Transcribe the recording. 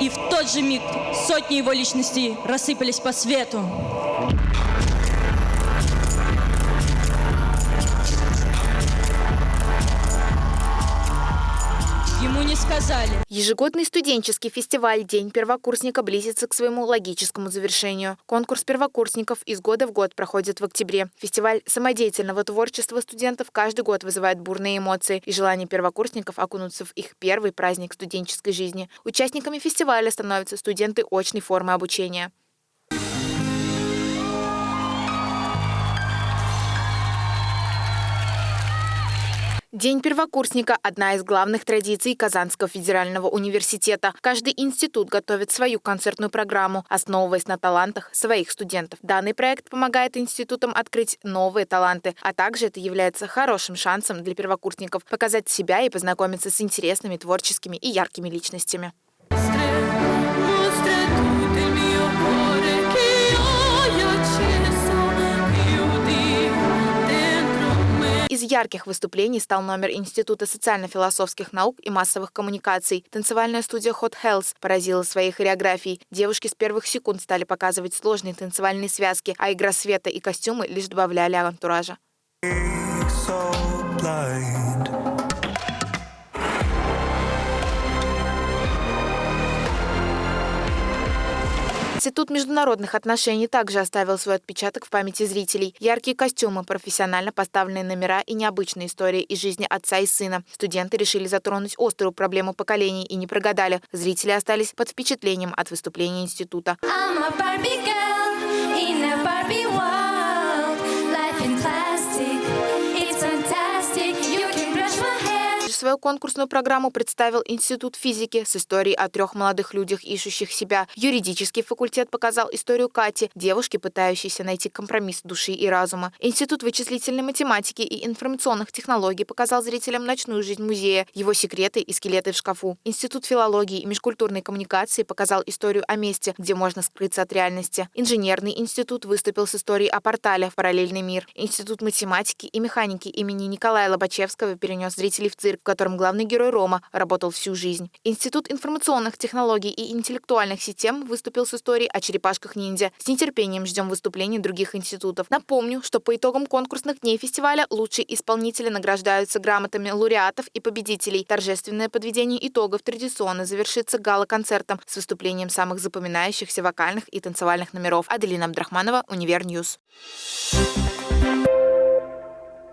И в тот же миг сотни его личностей рассыпались по свету. Сказали. Ежегодный студенческий фестиваль «День первокурсника» близится к своему логическому завершению. Конкурс первокурсников из года в год проходит в октябре. Фестиваль самодеятельного творчества студентов каждый год вызывает бурные эмоции и желание первокурсников окунуться в их первый праздник студенческой жизни. Участниками фестиваля становятся студенты очной формы обучения. День первокурсника – одна из главных традиций Казанского федерального университета. Каждый институт готовит свою концертную программу, основываясь на талантах своих студентов. Данный проект помогает институтам открыть новые таланты, а также это является хорошим шансом для первокурсников показать себя и познакомиться с интересными, творческими и яркими личностями. Из ярких выступлений стал номер Института социально-философских наук и массовых коммуникаций. Танцевальная студия Hot Health поразила своей хореографией. Девушки с первых секунд стали показывать сложные танцевальные связки, а игра света и костюмы лишь добавляли антуража. Институт международных отношений также оставил свой отпечаток в памяти зрителей. Яркие костюмы, профессионально поставленные номера и необычные истории из жизни отца и сына. Студенты решили затронуть острую проблему поколений и не прогадали. Зрители остались под впечатлением от выступления института. Свою конкурсную программу представил Институт физики с историей о трех молодых людях, ищущих себя. Юридический факультет показал историю Кати, девушки, пытающейся найти компромисс души и разума. Институт вычислительной математики и информационных технологий показал зрителям ночную жизнь музея, его секреты и скелеты в шкафу. Институт филологии и межкультурной коммуникации показал историю о месте, где можно скрыться от реальности. Инженерный институт выступил с историей о портале в параллельный мир. Институт математики и механики имени Николая Лобачевского перенес зрителей в цирк, котором главный герой Рома работал всю жизнь. Институт информационных технологий и интеллектуальных систем выступил с историей о черепашках-ниндзя. С нетерпением ждем выступлений других институтов. Напомню, что по итогам конкурсных дней фестиваля лучшие исполнители награждаются грамотами лауреатов и победителей. Торжественное подведение итогов традиционно завершится гала-концертом с выступлением самых запоминающихся вокальных и танцевальных номеров. Аделина Абдрахманова, Univer News. Thank you